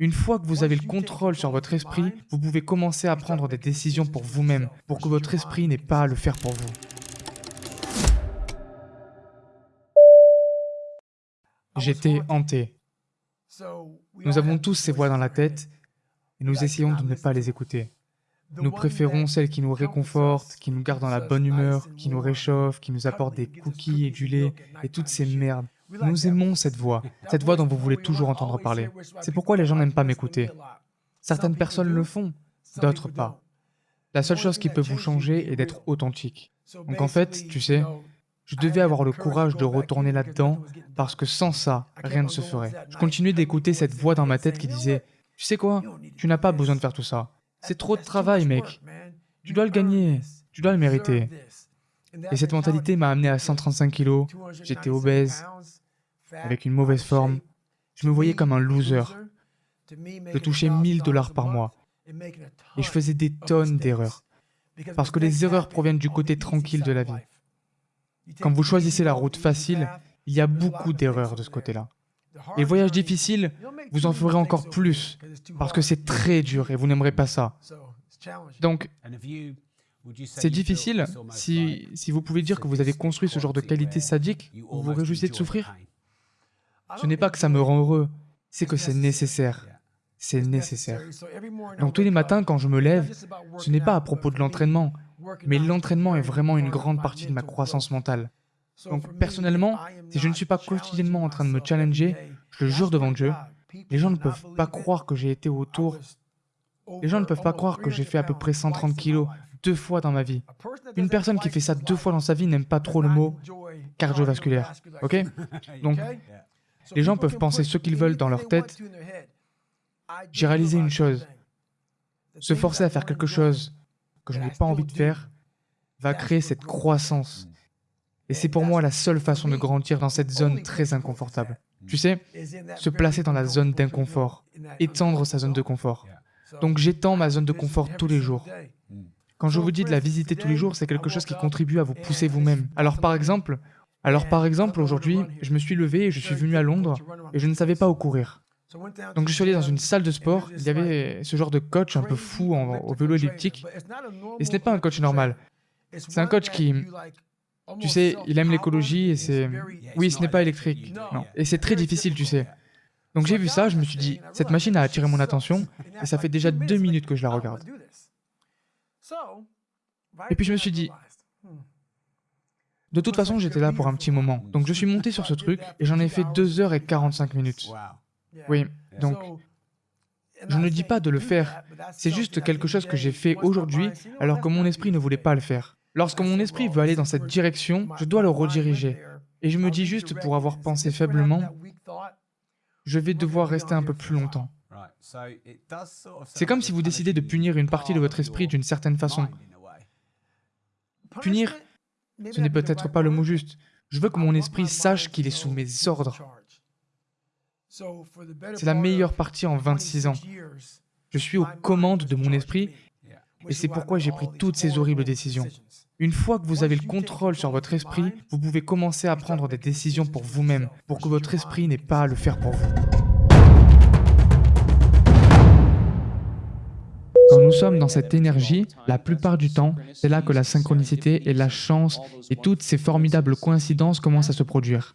Une fois que vous avez le contrôle sur votre esprit, vous pouvez commencer à prendre des décisions pour vous-même, pour que votre esprit n'ait pas à le faire pour vous. J'étais hanté. Nous avons tous ces voix dans la tête et nous essayons de ne pas les écouter. Nous préférons celles qui nous réconfortent, qui nous gardent dans la bonne humeur, qui nous réchauffent, qui nous apportent des cookies et du lait et toutes ces merdes. Nous aimons cette voix, cette voix dont vous voulez toujours entendre parler. C'est pourquoi les gens n'aiment pas m'écouter. Certaines personnes le font, d'autres pas. La seule chose qui peut vous changer est d'être authentique. Donc en fait, tu sais, je devais avoir le courage de retourner là-dedans, parce que sans ça, rien ne se ferait. Je continuais d'écouter cette voix dans ma tête qui disait « Tu sais quoi? Tu n'as pas besoin de faire tout ça. C'est trop de travail, mec. Tu dois le gagner. Tu dois le mériter. » Et cette mentalité m'a amené à 135 kilos, j'étais obèse, avec une mauvaise forme. Je me voyais comme un loser. Je touchais 1000 dollars par mois. Et je faisais des tonnes d'erreurs. Parce que les erreurs proviennent du côté tranquille de la vie. Quand vous choisissez la route facile, il y a beaucoup d'erreurs de ce côté-là. Et le voyage difficile, vous en ferez encore plus, parce que c'est très dur et vous n'aimerez pas ça. Donc, c'est difficile si, si vous pouvez dire que vous avez construit ce genre de qualité sadique, vous vous réjouissez de souffrir Ce n'est pas que ça me rend heureux, c'est que c'est nécessaire. C'est nécessaire. Donc tous les matins, quand je me lève, ce n'est pas à propos de l'entraînement, mais l'entraînement est vraiment une grande partie de ma croissance mentale. Donc personnellement, si je ne suis pas quotidiennement en train de me challenger, je le jure devant Dieu, les gens ne peuvent pas croire que j'ai été autour... Les gens ne peuvent pas croire que j'ai fait à peu près 130 kilos deux fois dans ma vie. Une personne qui fait ça deux fois dans sa vie n'aime pas trop le mot cardiovasculaire. Ok? Donc, les gens peuvent penser ce qu'ils veulent dans leur tête. J'ai réalisé une chose. Se forcer à faire quelque chose que je n'ai pas envie de faire va créer cette croissance. Et c'est pour moi la seule façon de grandir dans cette zone très inconfortable. Tu sais, se placer dans la zone d'inconfort, étendre sa zone de confort. Donc j'étends ma zone de confort tous les jours. Quand je vous dis de la visiter tous les jours, c'est quelque chose qui contribue à vous pousser vous-même. Alors par exemple, alors par exemple aujourd'hui, je me suis levé et je suis venu à Londres et je ne savais pas où courir. Donc je suis allé dans une salle de sport, il y avait ce genre de coach un peu fou au vélo elliptique. Et ce n'est pas un coach normal. C'est un coach qui, tu sais, il aime l'écologie et c'est... Oui, ce n'est pas électrique. Et c'est très difficile, tu sais. Donc j'ai vu ça, je me suis dit, cette machine a attiré mon attention et ça fait déjà deux minutes que je la regarde. Et puis je me suis dit, de toute façon j'étais là pour un petit moment. Donc je suis monté sur ce truc et j'en ai fait 2 heures et 45 minutes. Oui, donc je ne dis pas de le faire, c'est juste quelque chose que j'ai fait aujourd'hui alors que mon esprit ne voulait pas le faire. Lorsque mon esprit veut aller dans cette direction, je dois le rediriger. Et je me dis juste pour avoir pensé faiblement, je vais devoir rester un peu plus longtemps. C'est comme si vous décidez de punir une partie de votre esprit d'une certaine façon. Punir, ce n'est peut-être pas le mot juste. Je veux que mon esprit sache qu'il est sous mes ordres. C'est la meilleure partie en 26 ans. Je suis aux commandes de mon esprit et c'est pourquoi j'ai pris toutes ces horribles décisions. Une fois que vous avez le contrôle sur votre esprit, vous pouvez commencer à prendre des décisions pour vous-même, pour que votre esprit n'ait pas à le faire pour vous. Nous sommes dans cette énergie, la plupart du temps, c'est là que la synchronicité et la chance et toutes ces formidables coïncidences commencent à se produire.